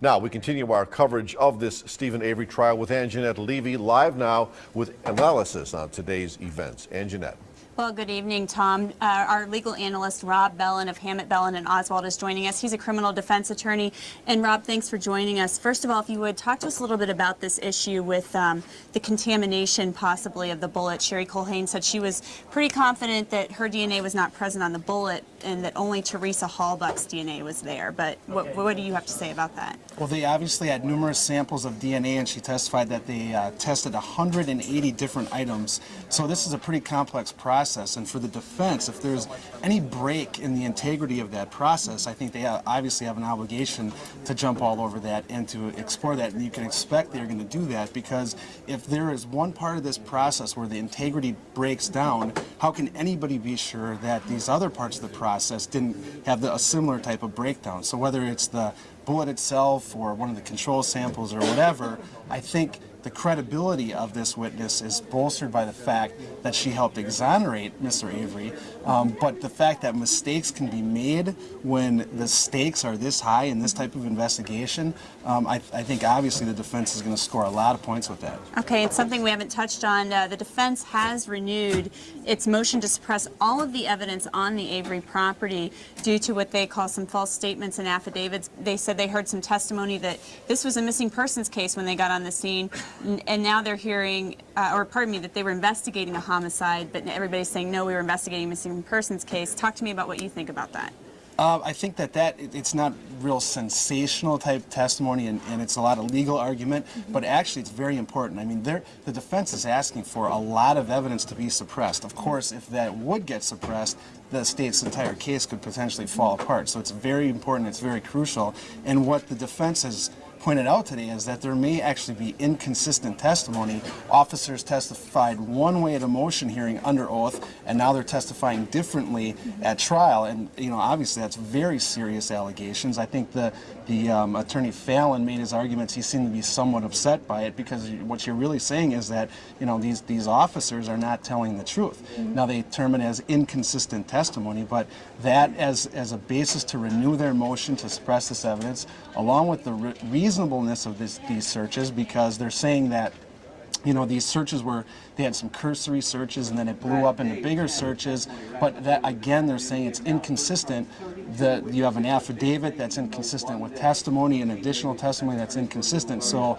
Now, we continue our coverage of this Steven Avery trial with Anjanette Levy, live now with analysis on today's events. Anjanette. Well, good evening, Tom. Uh, our legal analyst, Rob Bellin of Hammett, Bellin, and Oswald is joining us. He's a criminal defense attorney. And Rob, thanks for joining us. First of all, if you would, talk to us a little bit about this issue with um, the contamination, possibly, of the bullet. Sherry Culhane said she was pretty confident that her DNA was not present on the bullet and that only Teresa Halbach's DNA was there. But what, what do you have to say about that? Well, they obviously had numerous samples of DNA, and she testified that they uh, tested 180 different items. So this is a pretty complex process process. And for the defense, if there's any break in the integrity of that process, I think they uh, obviously have an obligation to jump all over that and to explore that. And you can expect they're going to do that because if there is one part of this process where the integrity breaks down, how can anybody be sure that these other parts of the process didn't have the, a similar type of breakdown? So whether it's the bullet itself or one of the control samples or whatever, I think the credibility of this witness is bolstered by the fact that she helped exonerate Mr. Avery, um, but the fact that mistakes can be made when the stakes are this high in this type of investigation, um, I, I, think obviously the defense is going to score a lot of points with that. Okay, it's something we haven't touched on. Uh, the defense has renewed its motion to suppress all of the evidence on the Avery property due to what they call some false statements and affidavits. They said they heard some testimony that this was a missing persons case when they got on the scene and now they're hearing, uh, or pardon me, that they were investigating a homicide, but everybody's saying, no, we were investigating a missing persons case. Talk to me about what you think about that. Uh, I think that that it's not real sensational type testimony, and, and it's a lot of legal argument, mm -hmm. but actually it's very important. I mean, the defense is asking for a lot of evidence to be suppressed. Of course, if that would get suppressed, the state's entire case could potentially fall apart. So it's very important, it's very crucial, and what the defense has pointed out today is that there may actually be inconsistent testimony. Officers testified one way at a motion hearing under oath, and now they're testifying differently at trial. And you know, obviously, that's very serious allegations. I think the the um, attorney Fallon made his arguments. He seemed to be somewhat upset by it because what you're really saying is that you know these these officers are not telling the truth. Mm -hmm. Now they term it as inconsistent testimony, but that as as a basis to renew their motion to suppress this evidence, along with the re reason reasonableness of this, these searches because they're saying that you know, these searches were, they had some cursory searches and then it blew up into bigger searches. But that, again, they're saying it's inconsistent. That you have an affidavit that's inconsistent with testimony and additional testimony that's inconsistent. So